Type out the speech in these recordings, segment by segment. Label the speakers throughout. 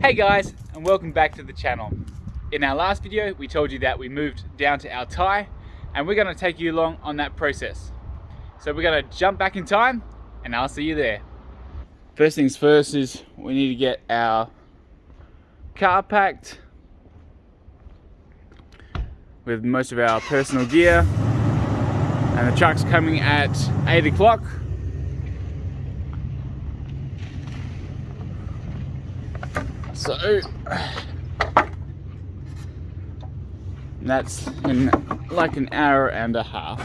Speaker 1: Hey guys, and welcome back to the channel. In our last video, we told you that we moved down to Altai, and we're gonna take you along on that process. So we're gonna jump back in time, and I'll see you there. First things first is we need to get our car packed with most of our personal gear. And the truck's coming at 8 o'clock. So er, that's in like an hour and a half.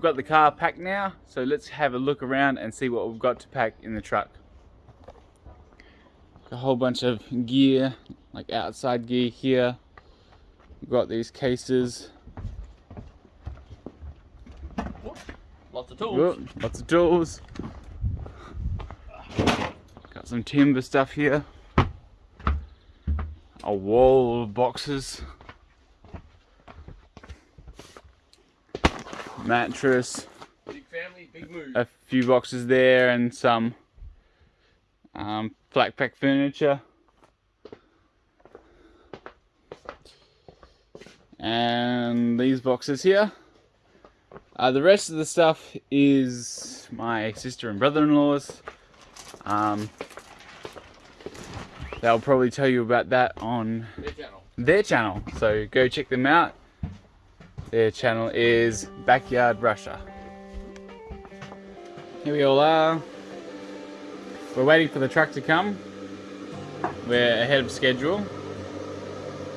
Speaker 1: We've got the car packed now, so let's have a look around and see what we've got to pack in the truck. A whole bunch of gear, like outside gear here. We've got these cases.
Speaker 2: Lots of tools.
Speaker 1: Whoop, lots of tools. Got some timber stuff here. A wall of boxes. Mattress.
Speaker 2: Big family, big move.
Speaker 1: a few boxes there and some um, flat pack furniture. And these boxes here. Uh, the rest of the stuff is my sister and brother-in-law's. Um, they'll probably tell you about that on
Speaker 2: Their channel.
Speaker 1: their channel. So go check them out. Their channel is Backyard Russia. Here we all are. We're waiting for the truck to come. We're ahead of schedule.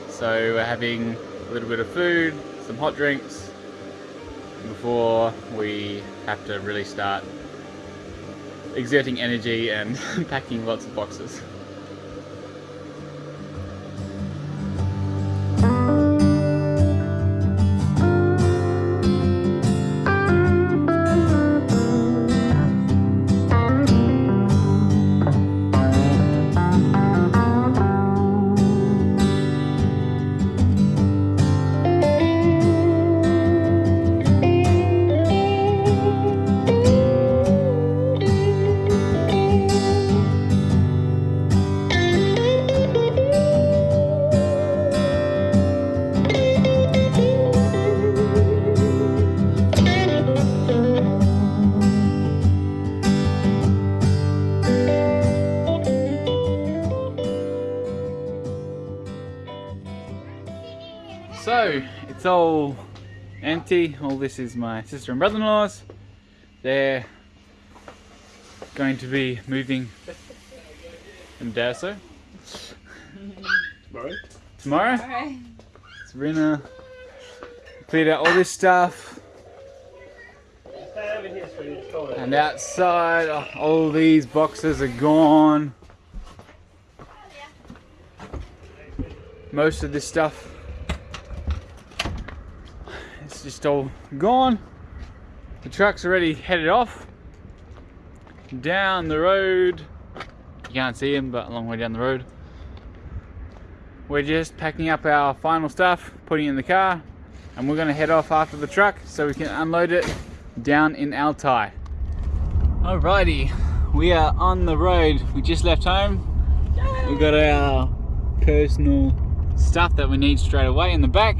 Speaker 1: So we're having a little bit of food, some hot drinks before we have to really start exerting energy and packing lots of boxes. It's all empty. All this is my sister and brother-in-laws. They're going to be moving in Dasso
Speaker 2: Tomorrow.
Speaker 1: tomorrow.
Speaker 3: Alright.
Speaker 1: Sabrina cleared out all this stuff.
Speaker 2: Stand over here so you just hold it.
Speaker 1: And outside, oh, all these boxes are gone. Most of this stuff just all gone. The truck's already headed off down the road. You can't see him, but a long way down the road. We're just packing up our final stuff, putting in the car, and we're gonna head off after the truck so we can unload it down in Altai. Alrighty, we are on the road. We just left home. We've got our personal stuff that we need straight away in the back.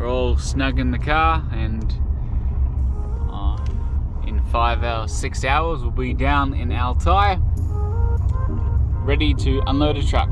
Speaker 1: We're all snug in the car and uh, in five hours, six hours we'll be down in Altai ready to unload a truck.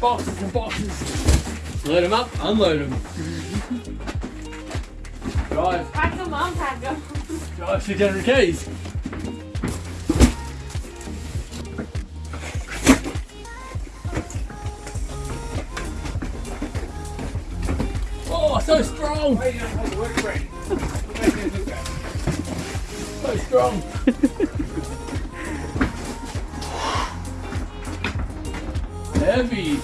Speaker 2: Load them up, unload them. Drive,
Speaker 3: Pack them, unpack them.
Speaker 2: drive 600 Ks. Oh, so strong! So strong! heavy!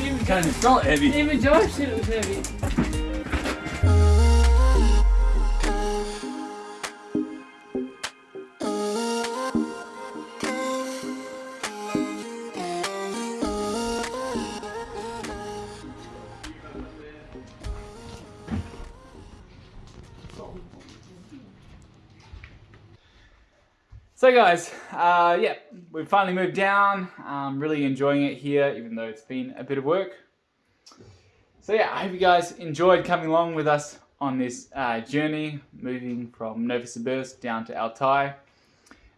Speaker 2: Even kind of felt heavy.
Speaker 3: Even Josh said it was heavy.
Speaker 1: So guys, uh, yeah, we've finally moved down. I'm really enjoying it here, even though it's been a bit of work. So yeah, I hope you guys enjoyed coming along with us on this uh, journey, moving from Novosibirsk down to Altai.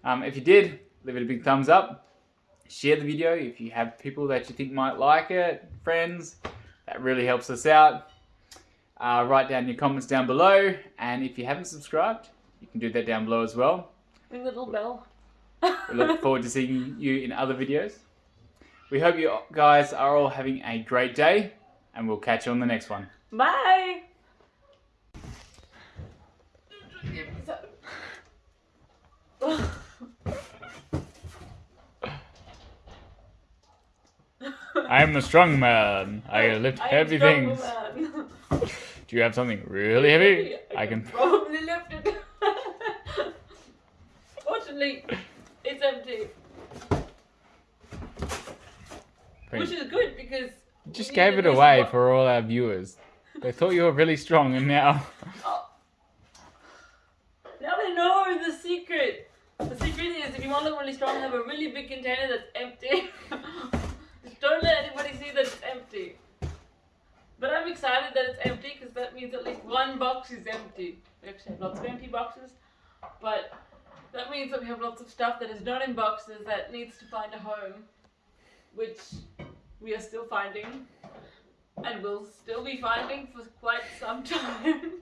Speaker 1: Um, if you did, leave it a big thumbs up. Share the video if you have people that you think might like it, friends. That really helps us out. Uh, write down your comments down below, and if you haven't subscribed, you can do that down below as well.
Speaker 3: The little bell.
Speaker 1: We look forward to seeing you in other videos. We hope you guys are all having a great day, and we'll catch you on the next one.
Speaker 3: Bye.
Speaker 1: I am a strong man. I lift heavy things.
Speaker 3: man.
Speaker 1: Do you have something really heavy? I can.
Speaker 3: probably lift it. It's empty. Which is good because.
Speaker 1: Just gave it away for all our viewers. They thought you were really strong, and now.
Speaker 3: Oh. Now they know the secret. The secret is if you want to look really strong, have a really big container that's empty. Just don't let anybody see that it's empty. But I'm excited that it's empty because that means at least one box is empty. We actually have lots of empty boxes, but that means that we have lots of stuff that is not in boxes that needs to find a home, which we are still finding and will still be finding for quite some time.